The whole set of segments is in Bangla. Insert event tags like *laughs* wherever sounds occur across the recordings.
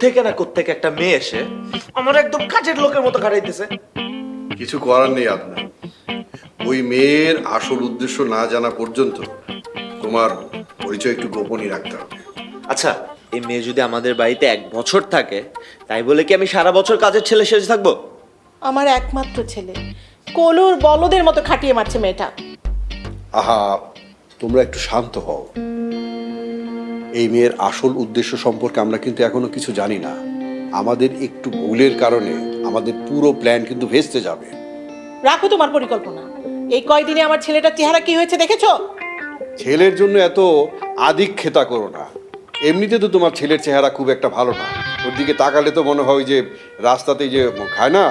কোত্থেকে না কোত্থেকে একটা মেয়ে এসে আমার একদম কাজের লোকের মতো খাটাইতেছে কিছু করার নেই আপনার ওই মেয়ের আসল উদ্দেশ্য না জানা পর্যন্ত তোমার পরিচয় একটু গোপনই রাখতে হবে। আচ্ছা এই মেয়ে যদি আমাদের বাড়িতে এক বছর থাকে তাই বলে কি আমি সারা বছর কাজের ছেলে সেজে থাকব? আমার একমাত্র ছেলে। কলুর বলদের মতো খাটিয়ে মারছে মেয়েটা। আহা তোমরা একটু শান্ত হও। এই মেয়ের আসল উদ্দেশ্য সম্পর্কে আমরা কিন্তু এখনও কিছু জানি না। আমাদের একটু ভুলের কারণে আমাদের পুরো প্ল্যান কিন্তু ভেস্তে যাবে। রাখো তোমার পরিকল্পনা। এই কয়দিনে আমার ছেলেটার চেহারা কি হয়েছে দেখেছ? ছেলের জন্য এত আদিক্ষেতা করো না। এমনিতে তো তোমার ছেলের চেহারা খুব একটা ভালো না। ওর দিকে তাকালে তো মনে হয় যে রাস্তাতে যে খায় না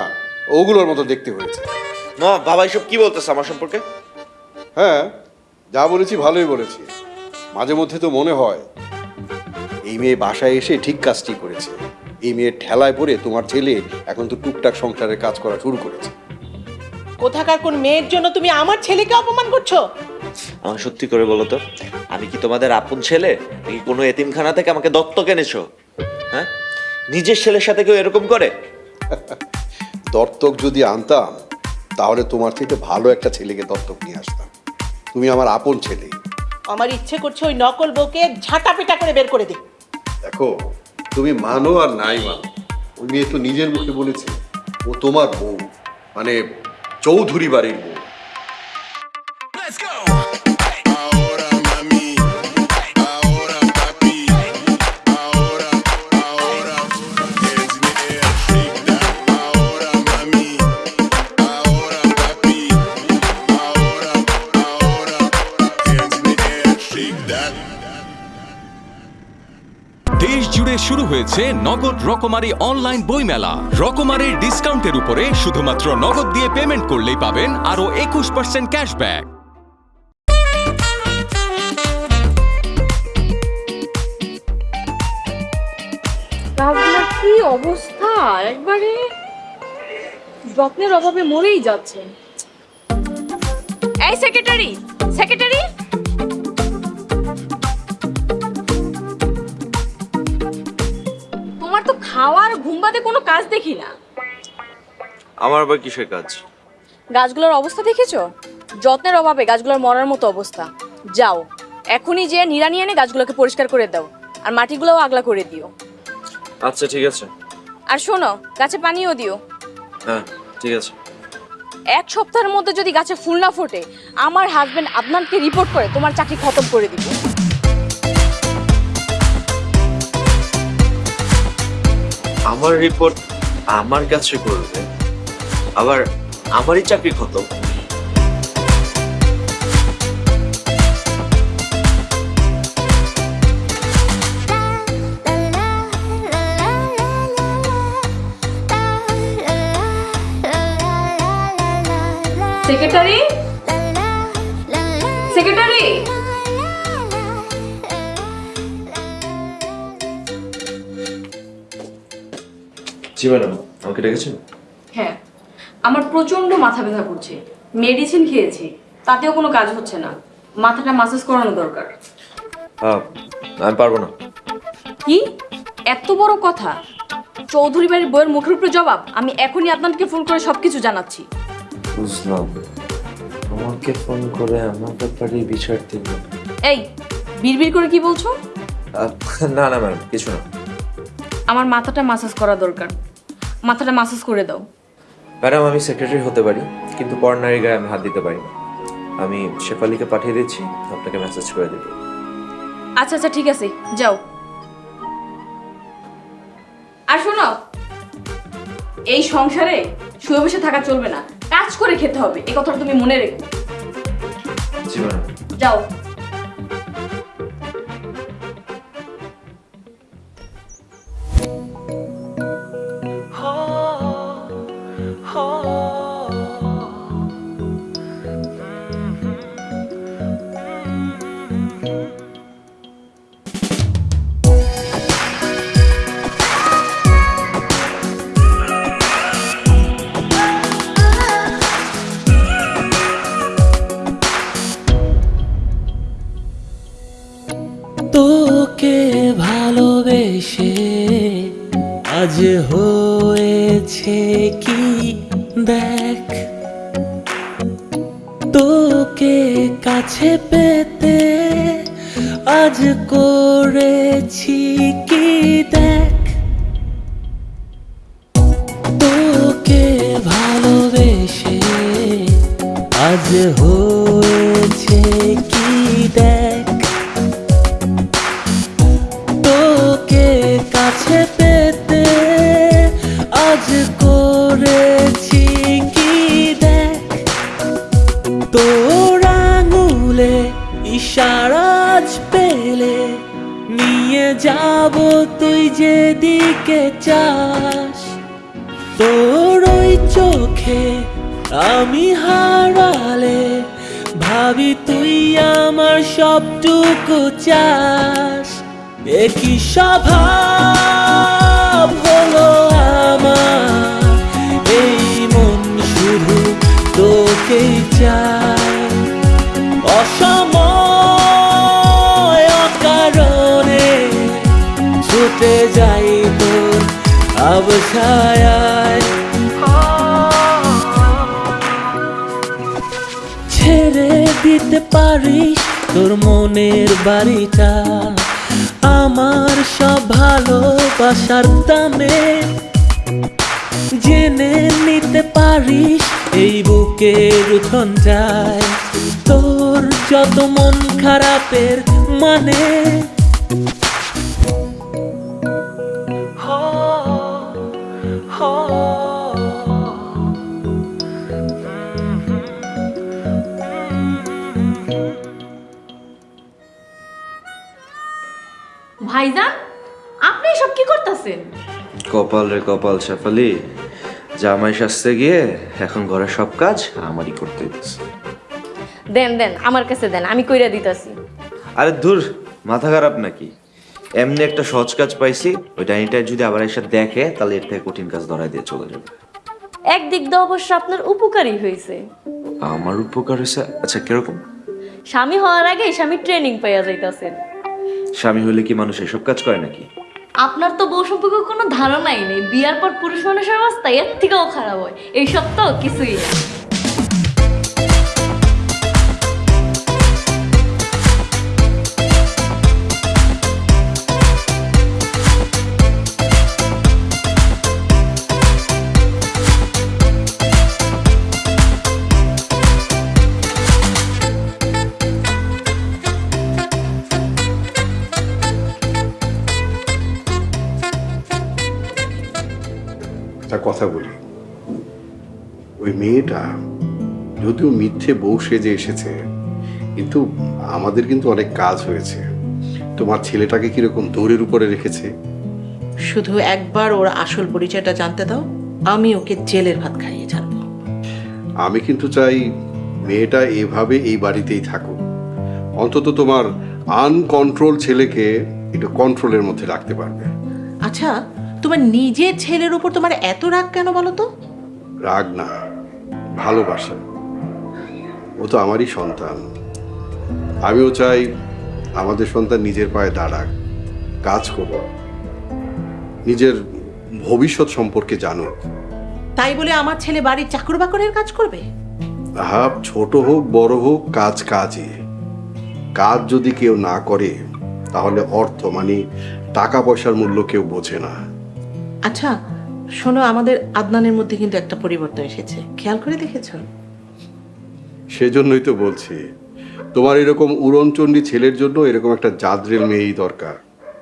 ওগুলোর মতো দেখতে হয়েছে। মা বাবা এসব কি বলতেছে আমার সম্পর্কে? হ্যাঁ যা বলেছি ভালোই বলেছি। মাঝে মধ্যে তো মনে হয় এই মেয়ে বাসায় এসে ঠিক কাজটি করেছে। এই মেয়ের ঠেলায় পড়ে তোমার ছেলে এখন তো টুকটাক সংসারের কাজ করা শুরু করেছে। কোথাকার কোন মেয়ের জন্য তুমি আমার ছেলেকে অপমান করছ? আমার সত্যি করে বলো তো আমি কি তোমাদের আপন ছেলে? নাকি কোনো এতিমখানা থেকে আমাকে দত্তক এনেছো? হ্যাঁ? নিজের ছেলের সাথে কেউ এরকম করে? *laughs* দত্তক যদি আনতাম তাহলে তোমার থেকে ভালো একটা ছেলেকে দত্তক নিয়ে আসতাম। তুমি আমার আপন ছেলে। আমার ইচ্ছে করছে ওই নকল বউকে ঝাঁটা পেটা করে বের করে দিই। দেখো তুমি মানো আর নাই মানো। ওই মেয়ে তো নিজের মুখে বলেছে ও তোমার বউ মানে চৌধুরী বাড়ির বউ। দেশ জুড়ে শুরু হয়েছে নগদ রকমারি অনলাইন বইমেলা। রকমারির ডিসকাউন্টের উপরে শুধুমাত্র নগদ দিয়ে পেমেন্ট করলেই পাবেন আরও একুশ পার্সেন্ট ক্যাশব্যাক কি অবস্থা? একবারে যত্নের অভাবে মরেই যাচ্ছে। এই সেক্রেটারি সেক্রেটারি খাওয়ার ঘুম বাদে কোনো কাজ দেখি না। আমার আবার কিসের কাজ? গাছগুলোর অবস্থা দেখেছ? যত্নের অভাবে গাছগুলোর মরার মতো অবস্থা। যাও এখনই যে নিড়ানি এনে গাছগুলোকে পরিষ্কার করে দাও আর মাটিগুলোও আগলা করে দিও। আচ্ছা ঠিক আছে। আর শোনো গাছে পানিও দিও। হ্যাঁ ঠিক আছে। এক সপ্তাহের মধ্যে যদি গাছে ফুল না ফোটে আমার হাজবেন্ড আদনানকে রিপোর্ট করে তোমার চাকরি খতম করে দিব। আমার রিপোর্ট আমার কাছে করবে আবার আমারই চাকরি খতম সেক্রেটারি সেক্রেটারি জি ম্যাডাম আমাকে ডেকেছেন? হ্যাঁ আমার প্রচণ্ড মাথা ব্যথা করছে মেডিসিন খেয়েছি তাতেও কোনো কাজ হচ্ছে না মাথাটা মাসাজ করানো দরকার। আমি পারব না। কি? এত বড় কথা? চৌধুরী বাড়ির বইয়ের মুখের উপরে জবাব? আমি এখনই আপনাকে ফোন করে সবকিছু জানাচ্ছি। বুঝলাম। আমাকে ফোন করে আমার ব্যাপারে বিচার দিবে এই বিড়বিড় করে কি বলছো? না না ম্যাডাম কিছু না। আমার মাথাটা মাসাজ করা দরকার। মাথাটা মাসাজ করে দাও। ম্যাডাম আমি সেক্রেটারি হতে পারি কিন্তু পড়নারী গায়ে আমি হাত দিতে পারি না। আমি শেফালিকে পাঠিয়ে দিচ্ছি আপনাকে মেসেজ করে দেবো। আচ্ছা আচ্ছা ঠিক আছে যাও। আর শোনো এই সংসারে শুয়ে বসে থাকা চলবে না। কাজ করে খেতে হবে এই কথাটা তুমি মনে রেখো। যাও। আজ হয়েছে সবটুকু চাস। একই স্বভাব হলো আমার? এই মন শুধু তোকেই চায়। অসময় অকারণে ছুটে যাই তোর অবছায় ছেড়ে দিতে পারিস তোর মনের বাড়িটা, আমার সব ভালোবাসার দামে। জেনে নিতে পারিস এই বুকের উঠনটায় তোর যত মন খারাপের মানে। ভাইজান আপনি সব কি করতেছেন? কপাল রে কপাল শেফালি জামাই সাজতে গিয়ে এখন ঘরের সব কাজ আমারই করতে হইতেছে। দেন দেন আমার কাছে দেন আমি কইরা দিতাছি। আরে দূর মাথা খারাপ নাকি? এমনি একটা সহজ কাজ পাইছি ওই ডাইনিটা যদি আবার এসে দেখে তাহলে এর থেকে কঠিন কাজ ধরাই দিয়ে চলে যাবে। একদিক দিয়ে অবশ্য আপনার উপকারী হয়েছে আমার উপকার হয়েছে আচ্ছা কীরকম? স্বামী হওয়ার আগে স্বামী ট্রেনিং পাইয়া যাইতাছেন। স্বামী হলে কি মানুষ এসব কাজ করে নাকি? আপনার তো বউ সম্পর্কে কোনো ধারণাই নেই। বিয়ার পর পুরুষ মানুষের অবস্থা এর থেকেও খারাপ হয়। এইসব তো কিছুই না। যদিও মিথ্যে বউ সেজে এসেছে কিন্তু আমাদের কিন্তু অনেক কাজ হয়েছে। তোমার ছেলেটাকে কীরকম দৌড়ের উপরে রেখেছে? শুধু একবার ওর আসল পরিচয়টা জানতে দাও আমি ওকে জেলের ভাত খাইয়ে ছাড়বো। আমি কিন্তু চাই মেয়েটা এভাবে এই বাড়িতেই থাকুক। অন্তত তোমার আনকন্ট্রোল ছেলেকে একটু কন্ট্রোলের মধ্যে রাখতে পারবে। আচ্ছা তোমার নিজের ছেলের উপর তোমার এত রাগ কেন বলো তো? রাগ না ভালোবাসা। ও তো আমারই সন্তান। আমিও চাই আমাদের সন্তান নিজের পায়ে দাঁড়াক কাজ করুক নিজের ভবিষ্যৎ সম্পর্কে জানুক। তাই বলে আমার ছেলে বাড়ির চাকর বাকরের কাজ করবে? হাব ছোট হোক বড় হোক কাজ কাজই কাজ যদি কেউ না করে তাহলে অর্থ মানে টাকা পয়সার মূল্য কেউ বোঝে না। আচ্ছা শোনো আমাদের আদনানের মধ্যে কিন্তু একটা পরিবর্তন এসেছে। খেয়াল করে দেখেছ? সেজন্যই তো বলছি, তোমার এরকম উড়নচণ্ডী ছেলের জন্য এরকম একটা জাদ্রেল মেয়েই দরকার।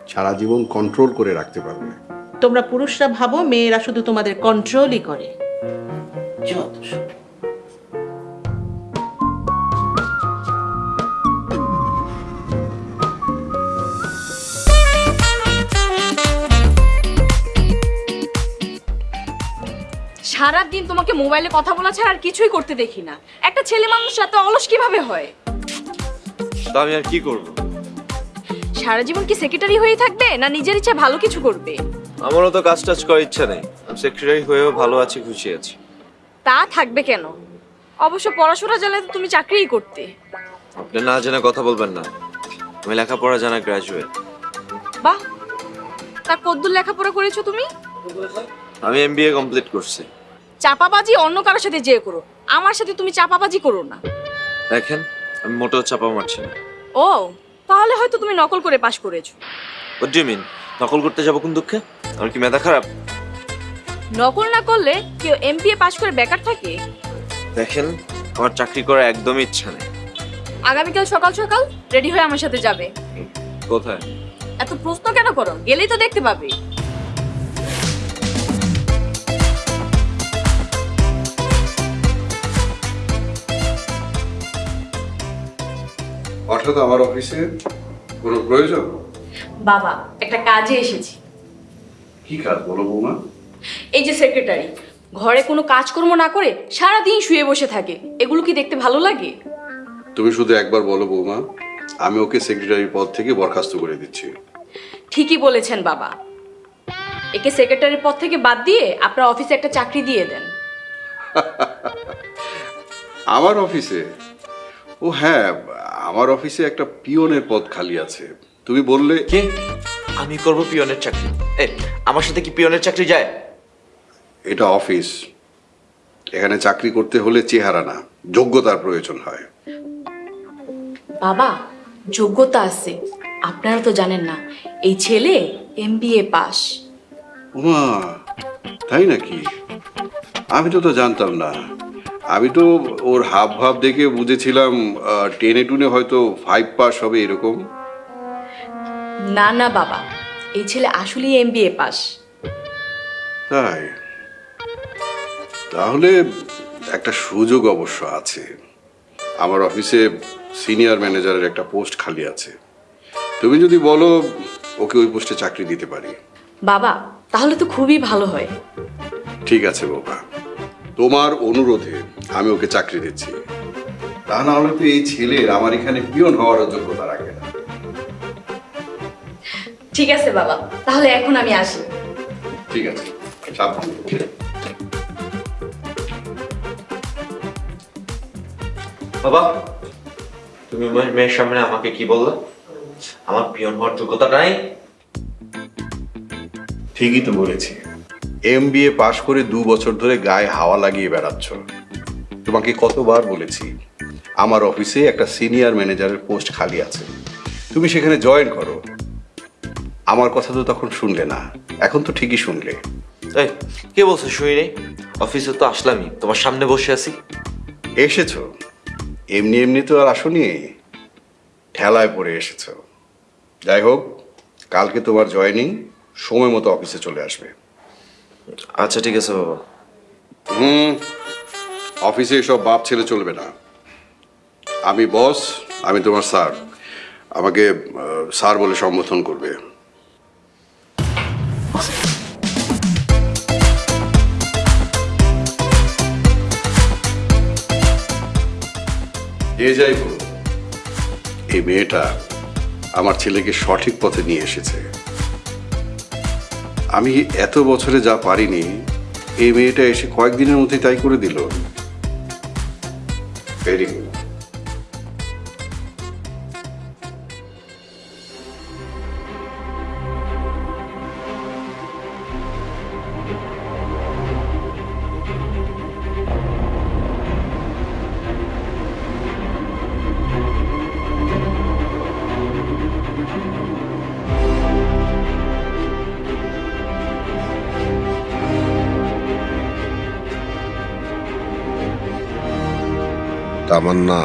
সারা জীবন কন্ট্রোল করে রাখতে পারবে। তোমরা পুরুষরা ভাবো, মেয়েরা শুধু তোমাদের কন্ট্রোলই করে। যত সব। সারাদিন তোমাকে মোবাইলে কথা বলা ছাড়া আর কিছুই করতে দেখি না। একটা ছেলে মানুষ এত অলস কীভাবে হয়? তা আমি আর কি করব? সারা জীবন কি সেক্রেটারি হয়ে থাকবে না নিজের ইচ্ছা ভালো কিছু করবে? আমারও তো কাজ টাজ করার ইচ্ছা নেই। আমি সেক্রেটারি হয়েও ভালো আছি খুশি আছি। তা থাকবে কেন? অবশ্য পড়াশোনা জানলে তো তুমি চাকরিই করতে। আপনি না জেনে কথা বলবেন না। আমি লেখাপড়া জানা গ্রাজুয়েট বাহ! তা কদ্দুর লেখাপড়া করেছ তুমি? আমি এমবিএ কমপ্লিট করছি। চাপাবাজি অন্য কারোর সাথে যেয়ে করো। আমার সাথে তুমি চাপাবাজি করো না। দেখেন আমি মোটেও চাপা মারছি না। ও তাহলে হয়তো তুমি নকল করে পাশ করেছ। What do you mean? নকল করতে যাব কোন দুঃখে? আমার কি মেধা খারাপ? নকল না করলে কেউ এমপিএ পাশ করে বেকার থাকে? দেখেন আমার চাকরি করার একদমই ইচ্ছা নেই। আগামীকাল সকাল সকাল রেডি হয়ে আমার সাথে যাবে। কোথায়? এত প্রশ্ন কেন করো? গেলেই তো দেখতে পাবে। হঠাৎ আমার অফিসে কোনো প্রয়োজন? বাবা একটা কাজে এসেছি। কি কাজ বলো বৌমা? এই যে সেক্রেটারি ঘরে কোনো কাজকর্ম না করে সারা দিন শুয়ে বসে থাকে। এগুলো কি দেখতে ভালো লাগে? তুমি শুধু একবার বলো বৌমা আমি ওকে সেক্রেটারি পদ থেকে বরখাস্ত করে দিচ্ছি। ঠিকই বলেছেন বাবা। একে সেক্রেটারির পদ থেকে বাদ দিয়ে আপনার অফিসে একটা চাকরি দিয়ে দেন। আমার অফিসে? ও হ্যাঁ আমার অফিসে একটা পিয়নের পদ খালি আছে। তুমি বললে কে? আমি করব পিয়নের চাকরি। এ আমার সাথে কি পিয়নের চাকরি যায়? এটা অফিস। এখানে চাকরি করতে হলে চেহারা না যোগ্যতার প্রয়োজন হয়। বাবা যোগ্যতা আছে। আপনারা তো জানেন না এই ছেলে এমবিএ পাস। উমা তাই নাকি? আমি তো তো জানতাম না। আমি তো ওর হাব ভাব দেখে বুঝেছিলাম টেনে টুনে হয়তো ফাইভ পাস হবে এরকম। না না বাবা এই ছেলে আসলেই এমবিএ পাস তাই? তাহলে একটা সুযোগ অবশ্য আছে। আমার অফিসে সিনিয়র ম্যানেজারের একটা পোস্ট খালি আছে। তুমি যদি বলো ওকে ওই পোস্টে চাকরি দিতে পারি। বাবা তাহলে তো খুবই ভালো হয়। ঠিক আছে বাবা তোমার অনুরোধে আমি ওকে চাকরি দিচ্ছি। তা না হলে তো এই ছেলের আমার এখানে পিয়ন হওয়ার যোগ্যতা রাখে না। ঠিক আছে বাবা তাহলে এখন আমি আসি। ঠিক আছে সাবধানে বাবা তুমি আমার মেয়ের সামনে আমাকে কি বললে? আমার পিয়ন হওয়ার যোগ্যতা নাই? ঠিকই তো বলেছি। এম বি এ পাশ করে দু বছর ধরে গায়ে হাওয়া লাগিয়ে বেড়াচ্ছ। তোমাকে কতবার বলেছি আমার অফিসে একটা সিনিয়র ম্যানেজারের পোস্ট খালি আছে। তুমি সেখানে জয়েন করো। আমার কথা তো তখন শুনলে না এখন তো ঠিকই শুনলে। এই কে বলছো শুনি নেই অফিসে তো আসলামই তোমার সামনে বসে আছি। এসেছ? এমনি এমনি তো আর আসনি? ঠেলায় পড়ে এসেছ। যাই হোক কালকে তোমার জয়েনিং সময় মতো অফিসে চলে আসবে। আচ্ছা ঠিক আছে, বাবা। হুম, অফিসে এসব বাপ ছেলে চলবে না। আমি বস, আমি তোমার স্যার। আমাকে স্যার বলে সম্বোধন করবে। যে যাই বলুন, এই মেয়েটা আমার ছেলেকে সঠিক পথে নিয়ে এসেছে। আমি এত বছরে যা পারিনি, এই মেয়েটা এসে কয়েকদিনের মধ্যে তাই করে দিল। ভেরি গুড তামান্না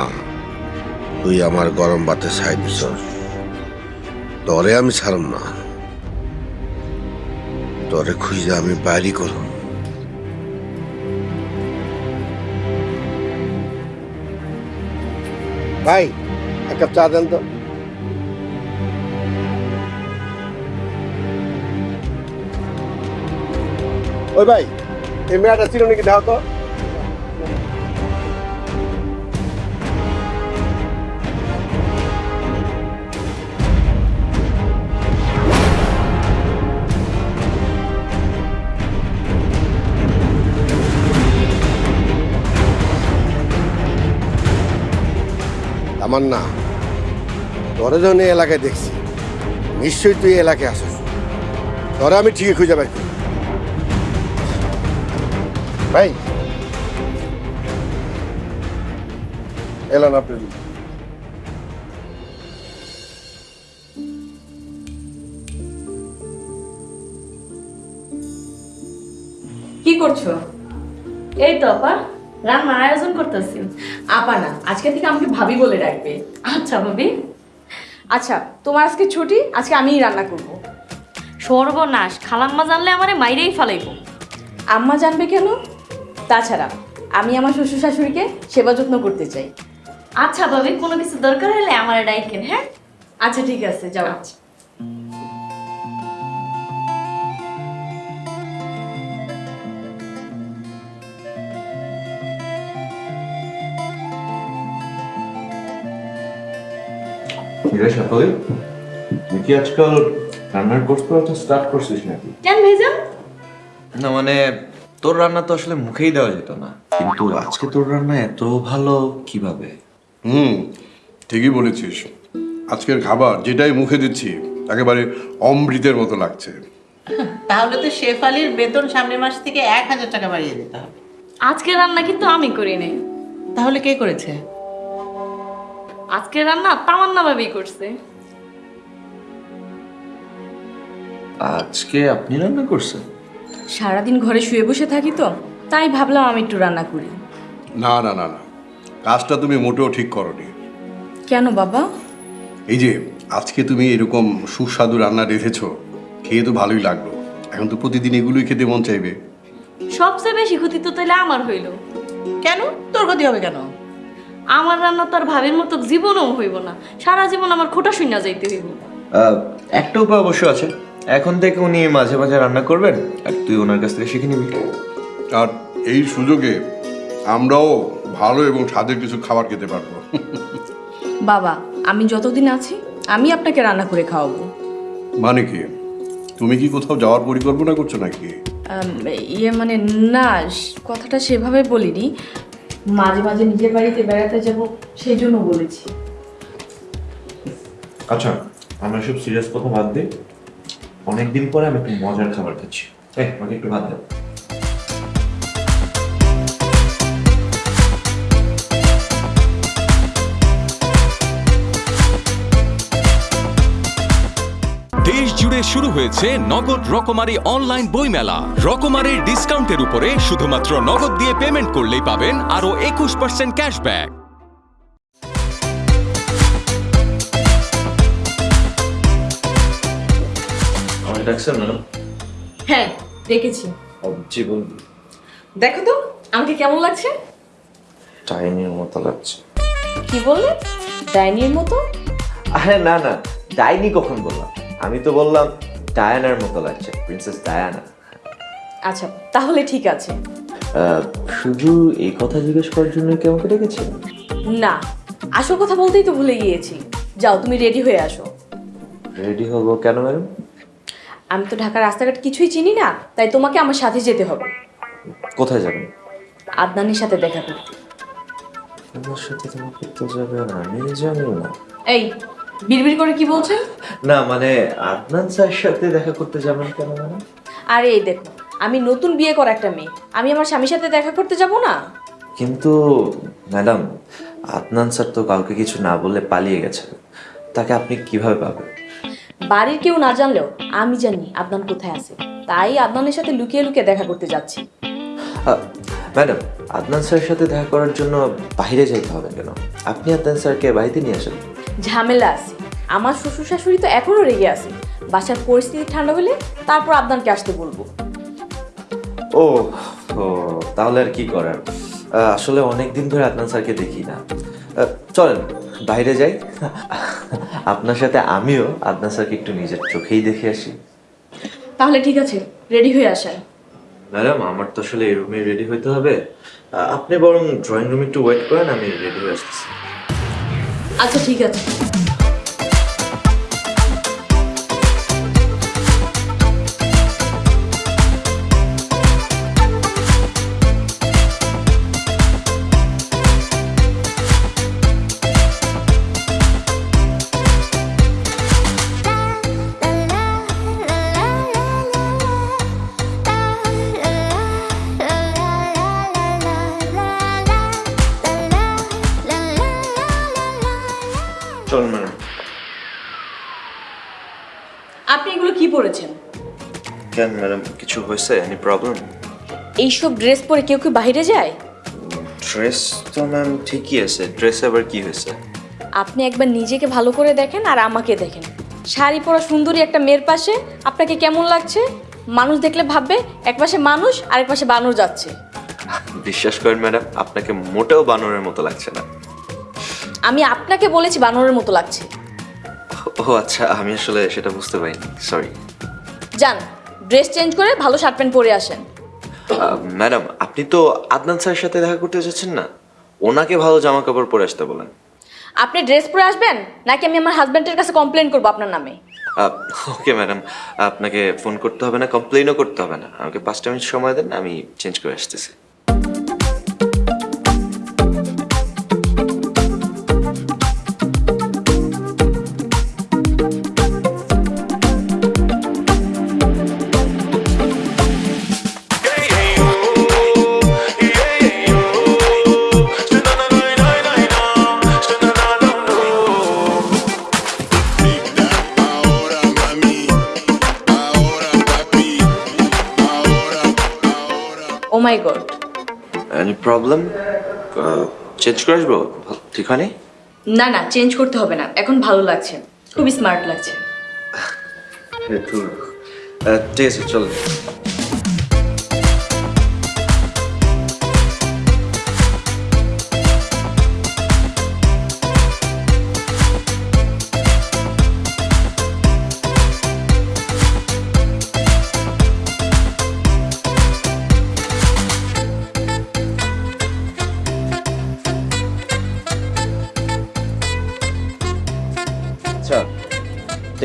তুই আমার গরম বাতে ছাই দিছ তরে আমি ছাড়ম না। তরে খুঁজে আমি বাইরি করম। ভাই, এক চা দেন তো। ওই ভাই, এই মেয়াটা ছিল নাকি দাও তো আমার না তোরে এলাকায় দেখছি, নিশ্চয়ই তুই এলাকায় আসিস। তোরা আমি ঠিকই খুঁজে করি ভাই, এলান আপনি। কি করছ? এই তো, আপা। রান্নার আয়োজন করতেছি আপা না আজকে থেকে আমাকে ভাবি বলে ডাকবে। আচ্ছা ভাবি। আচ্ছা তোমার আজকে ছুটি? আজকে আমিই রান্না করব। সর্বনাশ খালাম্মা জানলে আমারে মাইরেই ফেলাইব। আম্মা জানবে কেন? তাছাড়া আমি আমার শ্বশুর শাশুড়িকে সেবা যত্ন করতে চাই। আচ্ছা ভাবি কোনো কিছু দরকার হলে আমার ডাইকেন হ্যাঁ? আচ্ছা ঠিক আছে যাও। সাফালি আজকাল রান্নার কোর্স করাটা স্টার্ট করছিস নাকি? কেন না মানে তোর রান্না তো আসলে মুখেই দেওয়া যেত না। কিন্তু আজকে তোর রান্না এত ভালো কীভাবে? হুম ঠিকই বলেছিস। আজকের খাবার যেটাই মুখে দিচ্ছি একেবারে অমৃতের মতো লাগছে। তাহলে তো শেফালির বেতন সামনের মাস থেকে এক হাজার টাকা বাড়িয়ে দিতে হবে। আজকে রান্না কিন্তু আমি করি নাই তাহলে কে করেছে? আজকে রান্না তামান্না ভাবি করছে। আজকে আপনি রান্না করছেন? সারাদিন ঘরে শুয়ে বসে থাকি তো তাই ভাবলাম আমি একটু রান্না করি। না না না না কাজটা তুমি মোটেও ঠিক করনি। কেন বাবা? এই যে আজকে তুমি এরকম সুস্বাদু রান্না রেখেছো খেয়ে তো ভালোই লাগল। এখন তো প্রতিদিন এগুলোই খেতে মন চাইবে। সবচেয়ে বেশি ক্ষতি তো তাহলে আমার হইল। কেন? তোর ক্ষতি হবে কেন? আমার রান্না তো আর ভাবির মতো জীবনও হইব না। সারা জীবন আমার খোটা শুইনা যাইতে হইব। আহ, একটা উপায় অবশ্য আছে। এখন থেকে উনি মাঝে মাঝে রান্না করবেন আর তুই ওনার কাছ থেকে শিখে নিবি। আর এই সুযোগে আমরাও ভালো এবং স্বাদের কিছু খাবার খেতে পারব। বাবা আমি যতদিন আছি আমি আপনাকে রান্না করে খাওয়াবো। মানে কি? তুমি কি কোথাও যাওয়ার পরিকল্পনা করছ নাকি? ইয়ে মানে না কথাটা সেভাবে বলিনি। মাঝে মাঝে নিজের বাড়িতে বেড়াতে যাব, সেই জন্য বলেছি। আচ্ছা আমরা সব সিরিয়াস কথা বাদ দিই অনেকদিন পরে আমি একটু মজার খাবার খাচ্ছি। এই, আমাকে একটু ভাত দাও। শুরু হয়েছে নগদ রকমারি অনলাইন বইমেলা। রকমারির ডিসকাউন্টের উপরে শুধুমাত্র নগদ দিয়ে পেমেন্ট করলেই পাবেন আরও একুশ পার্সেন্ট ক্যাশব্যাক ডাকছেন ম্যাডাম? হ্যাঁ দেখেছি জি বলুন। দেখো তো আমাকে কেমন লাগছে? টাইনির মতো লাগছে। কি বললে? ডাইনির মতো? আরে না না ডাইনি কখন বললাম? আমি তো বললাম ডায়ানার মতো লাগছে প্রিন্সেস ডায়ানা আচ্ছা তাহলে ঠিক আছে। শুধু এই কথা জিজ্ঞেস করার জন্য কি আমাকে ডেকেছেন না আসল কথা বলতেই তো ভুলে গিয়েছি। যাও তুমি রেডি হয়ে আসো। রেডি হব কেন ম্যাডাম আমি তো ঢাকার রাস্তাঘাট কিছুই চিনি না তাই তোমাকে আমার সাথে যেতে হবে। কোথায় যাবেন? আদনানির সাথে দেখা করতে। আমার সাথে তোমাকে তো যাবে না আমি জানি না। এই বিড়বিড় করে কি বলছেন না মানে আদনান স্যারের সাথে দেখা করতে যাবেন কেন ম্যাডাম আরে এই দেখো আমি নতুন বিয়ে করা একটা মেয়ে। আমি আমার স্বামীর সাথে দেখা করতে যাব না? কিন্তু ম্যাডাম আদনান স্যার তো কাউকে কিছু না বলে পালিয়ে গেছে। তাকে আপনি কীভাবে পাবেন? বাড়ির কেউ না জানলেও আমি জানি আদনান কোথায় আছে। তাই আদনানের সাথে লুকিয়ে লুকিয়ে দেখা করতে যাচ্ছি। ম্যাডাম আদনান স্যারের সাথে দেখা করার জন্য বাইরে যেতে হবে কেন? আপনি আদনান স্যারকে বাড়িতে নিয়ে আসেন। ঝামেলা আছে। আমার শ্বশুর শাশুড়ি তো এখনও রেগে আছে। বাসার পরিস্থিতি ঠান্ডা হলে তারপর আদনানকে আসতে বলব। ও ও তাহলে আর কি করার? আসলে অনেক দিন ধরে আদনান স্যারকে দেখি না। চলেন বাইরে যাই। আপনার সাথে আমিও আদনান স্যারকে একটু নিজের চোখেই দেখে আসি। তাহলে ঠিক আছে রেডি হয়ে আসেন। ম্যাডাম আমার তো আসলে এই রুমে রেডি হইতে হবে। আপনি বরং ড্রয়িং রুমে একটু ওয়েট করেন আমি রেডি হয়ে আসতেছি। আচ্ছা ঠিক আছে। কেন ম্যাডাম কিছু হয়েছে? এনি প্রবলেম এইসব ড্রেস পরে কেউ কি বাইরে যায়? ড্রেস তো ম্যাম ঠিকই আছে। ড্রেসে আবার কি হয়েছে? আপনি একবার নিজেকে ভালো করে দেখেন আর আমাকে দেখেন। শাড়ি পরা সুন্দরী একটা মেয়ের পাশে আপনাকে কেমন লাগছে? মানুষ দেখলে ভাববে এক পাশে মানুষ আর এক পাশে বানর যাচ্ছে। বিশ্বাস করেন ম্যাডাম আপনাকে মোটেও বানরের মতো লাগছে না। আমি আপনাকে বলেছি বানরের মতো লাগছে। ও আচ্ছা আমি আসলে সেটা বুঝতে পারিনি। সরি যান। ড্রেস চেঞ্জ করে ভালো শার্ট প্যান্ট পরে আসেন। ম্যাডাম আপনি তো আদনান স্যারের সাথে দেখা করতে যাচ্ছেন না? ওনাকে ভালো জামা কাপড় পরে আসতে বলেন। আপনি ড্রেস পরে আসবেন? নাকি আমি আমার হাজব্যান্ডের কাছে কমপ্লেন করব আপনার নামে? ওকে ম্যাডাম আপনাকে ফোন করতে হবে না কমপ্লেনও করতে হবে না। আমাকে পাঁচটা মিনিট সময় দেন আমি চেঞ্জ করে আসতেছি। প্রবলেম চেঞ্জ করে আসব? ভালো- ঠিক হয়নি? না না চেঞ্জ করতে হবে না। এখন ভালো লাগছে। খুবই স্মার্ট লাগছে। *laughs* ঠিক আছে চল।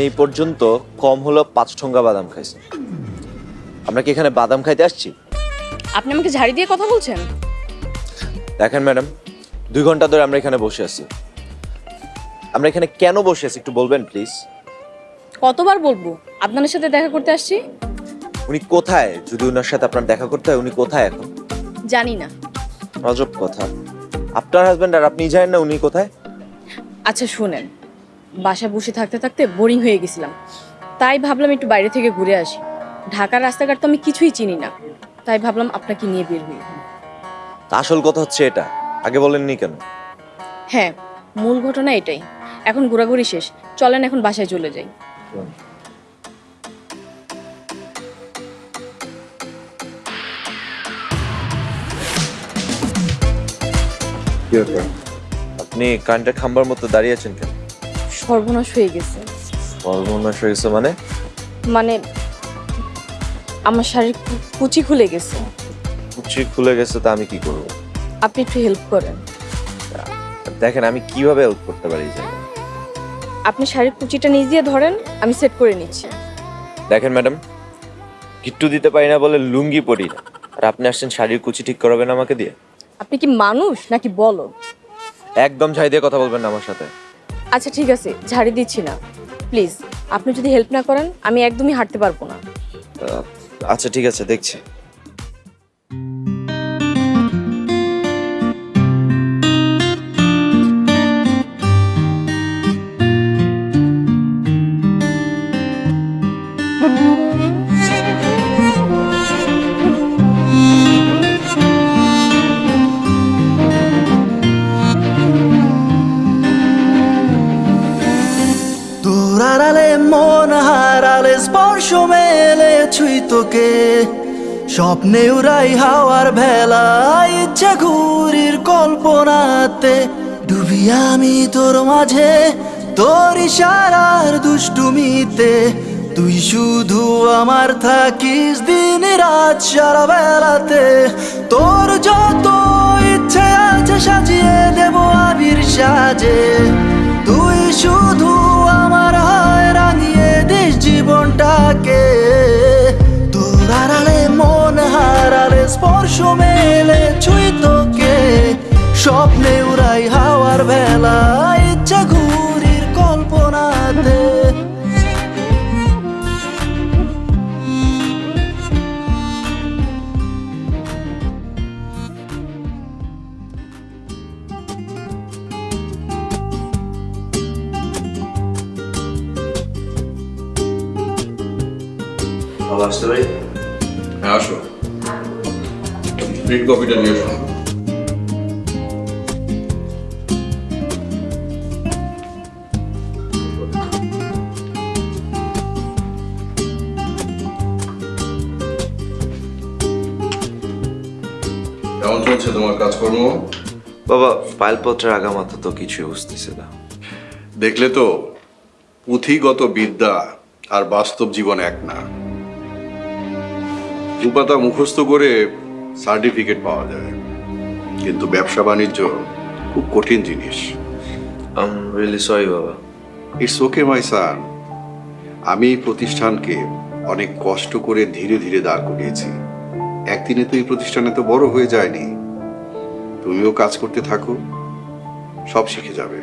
এই পর্যন্ত কম হলো পাঁচ ঠোঙ্গা বাদাম খাইছে আমরা কি এখানে বাদাম খাইতে আসছি? আপনি আমাকে ঝাড়ি দিয়ে কথা বলছেন? দেখেন ম্যাডাম দুই ঘণ্টা ধরে আমরা এখানে বসে আছি। আমরা এখানে কেন বসে আছি একটু বলবেন প্লিজ কতবার বলব? আপনাদের সাথে দেখা করতে আসছি? উনি কোথায়? যদি ওনার সাথে আপনার দেখা করতে হয় উনি কোথায় এখন? জানি না। অজব কথা। আপনার হাজবেন্ড আর আপনি জানেন না উনি কোথায়? আচ্ছা শুনেন। বাসা বসে থাকতে থাকতে বোরিং হয়ে গেছিলাম। তাই ভাবলাম একটু বাইরে থেকে ঘুরে আসি। ঢাকার রাস্তাঘাট তো আমি কিছুই চিনি না। তাই ভাবলাম আপনাকে নিয়ে বের হই। তা আসল কথা হচ্ছে এটা। আগে বলেননি কেন? হ্যাঁ মূল ঘটনা এটাই। এখন ঘোরাঘুরি শেষ। চলেন এখন বাসায় চলে যাই। আপনি কারেন্টের খাম্বার মতো দাঁড়িয়ে আছেন কেন? সর্বনাশ হয়ে গেছে। সর্বনাশ হয়ে গেছে মানে? মানে আমার শারীরিক কুচি খুলে গেছে। কুচি খুলে গেছে তা আমি কি করব? আপনি একটু হেল্প করেন। দেখেন আমি কীভাবে হেল্প করতে পারি আপনি শারীরিক কুচিটা নিজ দিয়ে ধরেন আমি সেট করে নিচ্ছি। দেখেন ম্যাডাম কিট্টু দিতে পারি না বলে লুঙ্গি পরি না। আর আপনি আসছেন শাড়ির কুচি ঠিক করাবেন আমাকে দিয়ে? আপনি কি মানুষ নাকি বলো একদম ছাই দিয়ে কথা বলবেন না আমার সাথে। আচ্ছা ঠিক আছে, ঝাড়ি দিচ্ছি না। প্লিজ, আপনি যদি হেল্প না করেন, আমি একদমই হাঁটতে পারব না। আচ্ছা ঠিক আছে, দেখছি। স্বপ্নে উড়াই হাওয়ার ভেলা, ইচ্ছে ঘুরির কল্পনাতে। ডুবি আমি তোর মাঝে, তোর ইশারার দুষ্টুমিতে। তুই শুধু আমার থাকিস দিন রাত সারা বেলাতে তোর যত ইচ্ছে আছে সাজিয়ে দেব আবির সাজে। তুই শুধু আমার হয় রাঙিয়ে দিস জীবনটাকে। স্পর্শ মেলে ছুঁই তোকে স্বপ্নে উড়াই হাওয়ার বেলা ইচ্ছা ঘুরির কল্পনাতে। পারি? আসো কফিটা নিয়ে এসো কেমন চলছে তোমার কাজকর্ম? বাবা ফাইলপত্রের আগামাথা তো কিছুই বুঝতেছে না। দেখলে তো পুঁথিগত বিদ্যা আর বাস্তব জীবন এক না। দুপাতা মুখস্থ করে সার্টিফিকেট পাওয়া যায়। কিন্তু ব্যবসা বাণিজ্য খুব কঠিন জিনিস। আম রিয়েলি সরি বাবা। ইটস ওকে মাই সান আমি এই প্রতিষ্ঠানকে অনেক কষ্ট করে ধীরে ধীরে দাঁড় করিয়েছি। একদিনে তো এই প্রতিষ্ঠানে তো বড় হয়ে যায়নি। তুমিও কাজ করতে থাকো। সব শিখে যাবে।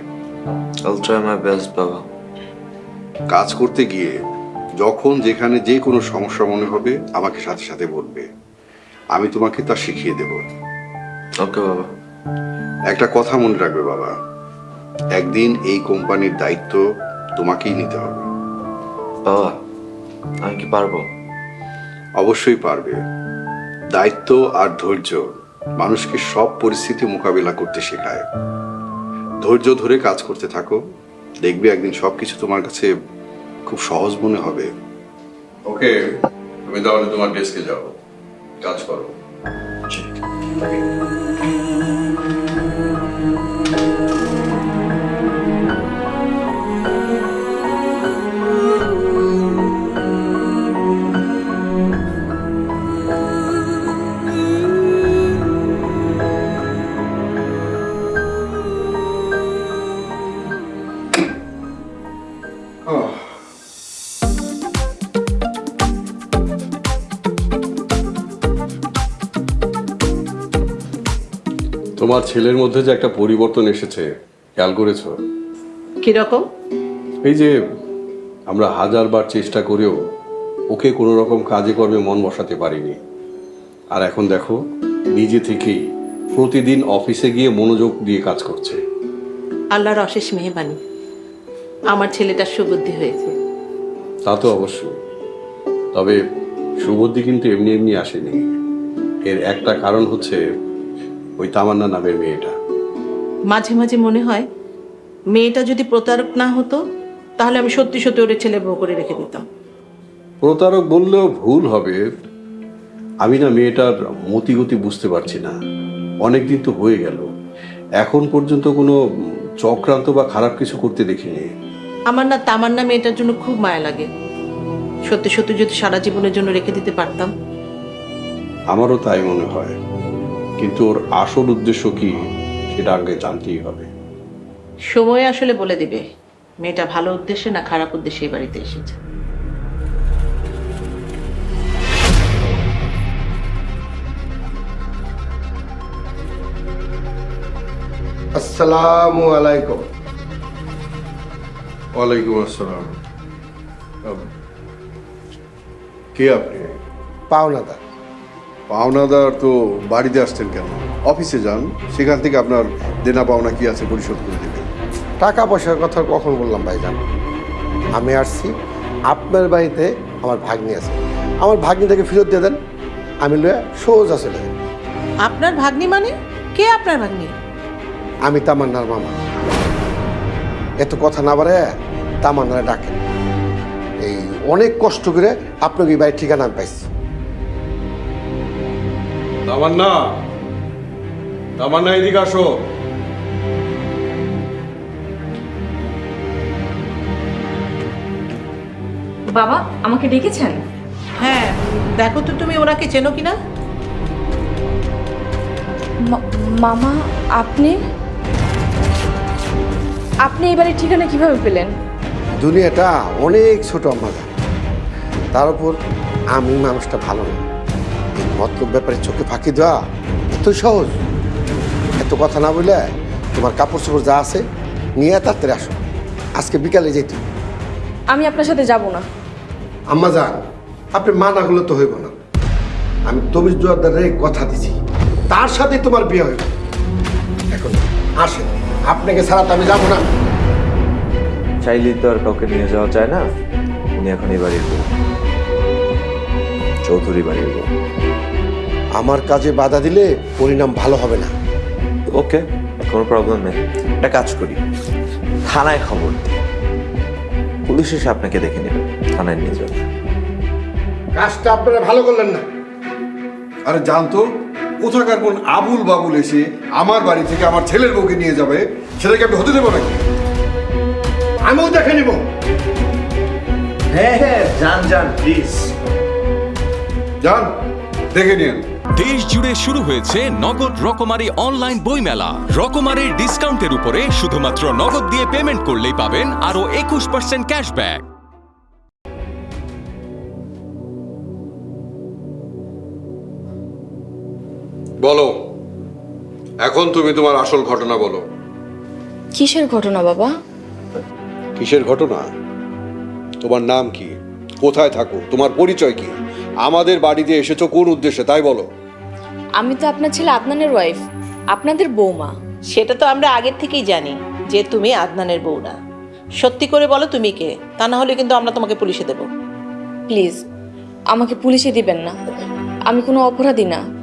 বাবা। কাজ করতে গিয়ে যখন যেখানে যে কোনো সমস্যা মনে হবে আমাকে সাথে সাথে বলবে। আমি তোমাকে তা শিখিয়ে দেব। ওকে বাবা। একটা কথা মনে রাখবে বাবা। একদিন এই কোম্পানির দায়িত্ব তোমাকেই নিতে হবে। বাবা আমি কি পারব? অবশ্যই পারবে। দায়িত্ব আর ধৈর্য মানুষকে সব পরিস্থিতি মোকাবিলা করতে শেখায়। ধৈর্য ধরে কাজ করতে থাকো। দেখবে একদিন সবকিছু তোমার কাছে খুব সহজ মনে হবে। ওকে তুমি তাহলে তোমার ডেস্কে যাও কাজ করো। তোমার ছেলের মধ্যে যে একটা পরিবর্তন এসেছে খেয়াল করেছ? কীরকম? এই যে আমরা হাজারবার চেষ্টা করেও ওকে কোনো রকম কাজে কর্মে মন বসাতে পারিনি। আর এখন দেখো নিজে থেকেই প্রতিদিন অফিসে গিয়ে মনোযোগ দিয়ে কাজ করছে। আল্লাহর অশেষ মেহবানি আমার ছেলেটার সুবুদ্ধি হয়েছে। তা তো অবশ্যই। তবে সুবুদ্ধি কিন্তু এমনি এমনি আসেনি। এর একটা কারণ হচ্ছে ওই তামান্না নামের মেয়েটা। মাঝে মাঝে মনে হয় মেয়েটা যদি প্রতারক না হতো তাহলে আমি সত্যি সত্যি ওরে ছেলে বউ করে রেখে দিতাম। প্রতারক বললেও ভুল হবে। আমি না মেয়েটার মতিগতি বুঝতে পারছি না। অনেক দিন তো হয়ে গেল। এখন পর্যন্ত কোনো চক্রান্ত বা খারাপ কিছু করতে দেখিনি। আমার না তামান্না মেয়েটার জন্য খুব মায়া লাগে। সত্যি সত্যি যদি সারা জীবনের জন্য রেখে দিতে পারতাম। আমারও তাই মনে হয়। কিন্তু ওর আসল উদ্দেশ্য কি সেটা আগে জানতেই হবে। সময় আসলে বলে দিবে মেয়েটা ভালো উদ্দেশ্যে না খারাপ উদ্দেশ্যে এই বাড়িতে এসেছে। আসসালামু আলাইকুম। ওয়ালাইকুম আসসালাম। কে আপনি? পাওনাদার। পাওনাদার তো বাড়িতে আসছেন কেন? অফিসে যান সেখান থেকে আপনার দেনা পাওনা কি আছে পরিশোধ করে দেবেন। টাকা পয়সার কথা কখন বললাম ভাই ভাইজান? আমি আসছি আপনার বাড়িতে আমার ভাগ্নি আছে। আমার ভাগ্নিটাকে ফেরত দিয়ে দেন আমি লয়ে সোজা চলে যাই। আপনার ভাগ্নি মানে? কে আপনার ভাগ্নি? আমি তামান্নার মামা। এত কথা না বাড়ে তামান্নারে ডাকেন। এই অনেক কষ্ট করে আপনাকে এই বাড়ির ঠিকানা আমি পাইছি। তামান্না তামান্না এদিকে আসো। বাবা আমাকে ডেকেছেন? হ্যাঁ দেখো তো তুমি ওনাকে চেনো কিনা? মামা আপনি? আপনি এই বাড়ির ঠিকানা কীভাবে পেলেন? দুনিয়াটা অনেক ছোট আমার তার উপর আমি মানুষটা ভালো না। মতলব ব্যাপারে চোখে ফাঁকি দেওয়া এত সহজ। এত কথা না বলে তোমার কাপড় চোপড় যা আছে নিয়ে তাড়াতাড়ি আসো। আজকে বিকালে যেতে। আমি আপনার সাথে যাব না। আম্মা যান। আপনি মানা হলে তো হইব না। আমি তমিজ জোয়ারদারে কথা দিছি। তার সাথে তোমার বিয়ে হইব। এখন আসেন। আপনাকে ছাড়া তো আমি যাব না। চাইলেই তো আর কাউকে নিয়ে যাওয়া যায় না। উনি এখন এই বাড়ির বউ। চৌধুরী বাড়ির বউ। আমার কাজে বাধা দিলে পরিণাম ভালো হবে না। ওকে কোনো প্রবলেম নেই। একটা কাজ করি। থানায় খবর দিই। পুলিশ এসে আপনাকে দেখে নেবে থানায় নিয়ে যাবে। কাজটা আপনারা ভালো করলেন না। আরে জানতো কোথাকার কোন আবুল বাবুল এসে আমার বাড়ি থেকে আমার ছেলের বউকে নিয়ে যাবে? সেটাকে আমি হতে দেবো নাকি? আমিও দেখে নিব। হ্যাঁ হ্যাঁ যান যান প্লিজ যান দেখে নিন দেশ জুড়ে শুরু হয়েছে নগদ রকমারি অনলাইন বইমেলা। রকমারির ডিসকাউন্টের উপরে শুধুমাত্র নগদ দিয়ে পেমেন্ট করলেই পাবেন আরও একুশ পার্সেন্ট ক্যাশব্যাক বলো এখন তুমি তোমার আসল ঘটনা বলো। কিসের ঘটনা বাবা? কিসের ঘটনা? তোমার নাম কি? কোথায় থাকো? তোমার পরিচয় কি? আমাদের বাড়িতে এসেছ কোন উদ্দেশ্যে? তাই বলো। আমি তো আপনার ছেলে আদনানের ওয়াইফ আপনাদের বৌমা। সেটা তো আমরা আগের থেকেই জানি যে তুমি আদনানের বউ না। সত্যি করে বলো তুমি কে? তা না হলে কিন্তু আমরা তোমাকে পুলিশে দেবো। প্লিজ আমাকে পুলিশে দিবেন না। আমি কোনো অপরাধী না।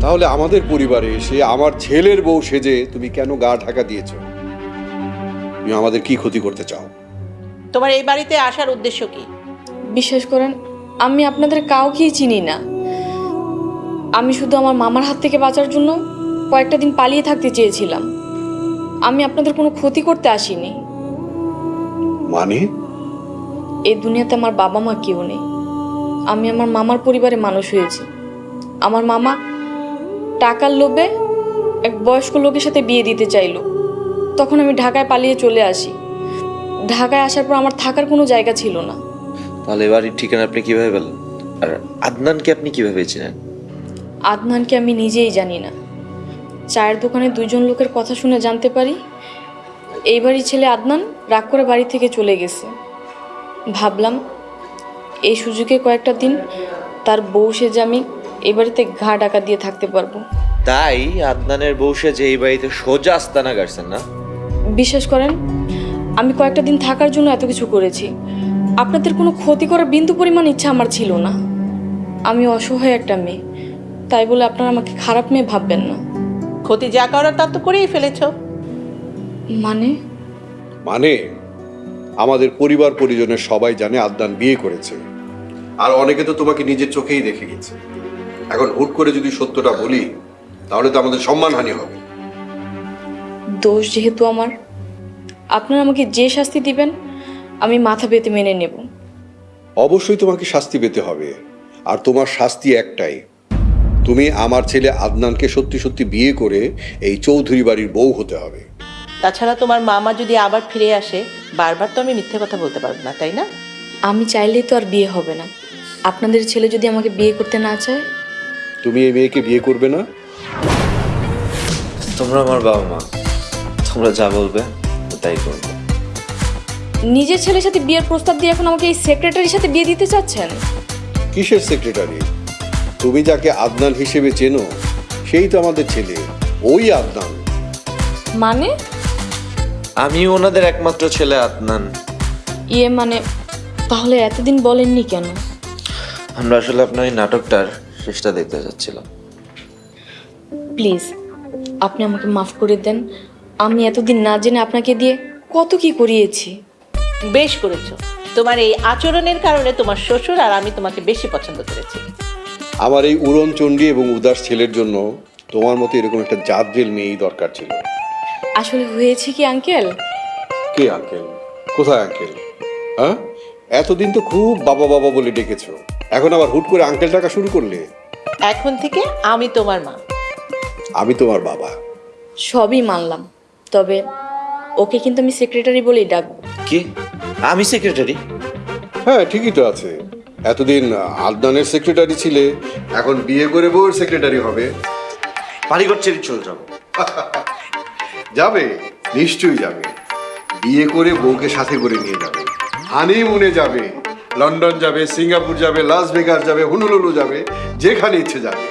তাহলে আমাদের পরিবারে এসে আমার ছেলের বউ সেজে তুমি কেন গা ঢাকা দিয়েছ? তুমি আমাদের কি ক্ষতি করতে চাও? তোমার এই বাড়িতে আসার উদ্দেশ্য কি? বিশ্বাস করেন আমি আপনাদের কাউকেই চিনি না। আমি শুধু আমার মামার হাত থেকে বাঁচার জন্য কয়েকটা দিন পালিয়ে থাকতে চেয়েছিলাম। আমি আপনাদের কোনো ক্ষতি করতে আসিনি। মানে? এই দুনিয়াতে আমার বাবা মা কেউ নেই। আমি আমার মামার পরিবারে মানুষ হয়েছি। আমার মামা টাকার লোভে এক বয়স্ক লোকের সাথে বিয়ে দিতে চাইলো। তখন আমি ঢাকায় পালিয়ে চলে আসি। ঢাকায় আসার পর আমার থাকার কোনো জায়গা ছিল না। তাহলে বাড়ির ঠিকানা আপনি কীভাবে পেলেন? আর আদনানকে আপনি কীভাবে চেনেন? আদনানকে আমি নিজেই জানি না। চায়ের দোকানে দুজন লোকের কথা শুনে জানতে পারি এই বাড়ির ছেলে আদনান রাগ করে বাড়ি থেকে চলে গেছে। ভাবলাম এই সুযোগে কয়েকটা দিন তার বউ সেজে আমি এই বাড়িতে ঘা ডাকা দিয়ে থাকতে পারব। তাই আদনানের বউসে যে এই বাড়িতে সোজা আস্তানা গাড়ছেন না? বিশ্বাস করেন আমি কয়েকটা দিন থাকার জন্য এত কিছু করেছি। আপনাদের কোনো ক্ষতি করার বিন্দু পরিমাণ ইচ্ছা আমার ছিল না। আমি অসহায় একটা মেয়ে তাই বলে আপনারা আমাকে খারাপ মেয়ে ভাববেন না। ক্ষতি যা করার তা তো করেই ফেলেছ। মানে? মানে আমাদের পরিবার পরিজনের সবাই জানে আদনান বিয়ে করেছে। আর অনেকে তো তোমাকে নিজের চোখেই দেখে গেছে। এখন হুট করে যদি সত্যটা বলি তাহলে তো আমাদের সম্মানহানি হবে। দোষ যেহেতু আমার আপনারা আমাকে যে শাস্তি দিবেন আমি মাথা পেতে মেনে নেব। অবশ্যই তোমাকে শাস্তি পেতে হবে আর তোমার শাস্তি একটাই। তুমি আমার ছেলে আদনানকে সত্যি সত্যি বিয়ে করে এই চৌধুরী বাড়ির বউ হতে হবে। তাছাড়া তোমার মামা যদি আবার ফিরে আসে বারবার তো আমি মিথ্যে কথা বলতে পারব না তাই না? আমি চাইলেই তো আর বিয়ে হবে না। আপনাদের ছেলে যদি আমাকে বিয়ে করতে না চায়? তুমি এই মেয়েকে বিয়ে করবে না? তোমরা আমার বাবা মা। তোমরা যা বলবে তাই করব। নিজের ছেলের সাথে বিয়ের প্রস্তাব দিয়ে এখন আমাকে এই সেক্রেটারির সাথে বিয়ে দিতে চাচ্ছেন? কিসের সেক্রেটারি তুমি যাকে আদনান হিসেবে চেনো সেই তো আমাদের ছেলে। ওই আদনান। মানে? আমি ওনাদের একমাত্র ছেলে আদনান। ইয়ে মানে তাহলে এতদিন বলেননি কেন? আমরা আসলে আপনার এই নাটকটার শেষটা দেখতে যাচ্ছিলাম। প্লিজ আপনি আমাকে মাফ করে দেন। আমি এতদিন না জেনে আপনাকে দিয়ে কত কি করিয়েছি। বেশ করেছ। তোমার এই আচরণের কারণে তোমার শ্বশুর আর আমি তোমাকে বেশি পছন্দ করেছি। আমার এই উড়নচণ্ডী এবং উদাস ছেলের জন্য তোমার মতো এরকম একটা জাতজেল মেয়েই দরকার ছিল। আসলে হয়েছে কি আঙ্কেল? কে আঙ্কেল? কোথায় আঙ্কেল? হ্যাঁ? এতদিন তো খুব বাবা বাবা বলে ডেকেছো। এখন আবার হুট করে আঙ্কেল টাকা শুরু করলে? এখন থেকে আমি তোমার মা। আমি তোমার বাবা। সবই মানলাম। তবে ওকে কিন্তু আমি সেক্রেটারি বলেই ডাকবো। কি? আমি সেক্রেটারি হ্যাঁ ঠিকই তো আছে। এতদিন আদনানের সেক্রেটারি ছিলে এখন বিয়ে করে বউর সেক্রেটারি হবে। বাড়িঘর ছেড়ে চলে যাব। *laughs* যাবে নিশ্চয়ই যাবে। বিয়ে করে বউকে সাথে করে নিয়ে যাবে। হানিমুনে যাবে লন্ডন যাবে সিঙ্গাপুর যাবে লাস ভেগাস যাবে হুনুলুলু যাবে যেখানে ইচ্ছে যাবে।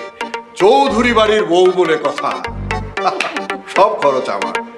চৌধুরী বাড়ির বউ বলে কথা। *laughs* সব খরচ আমার।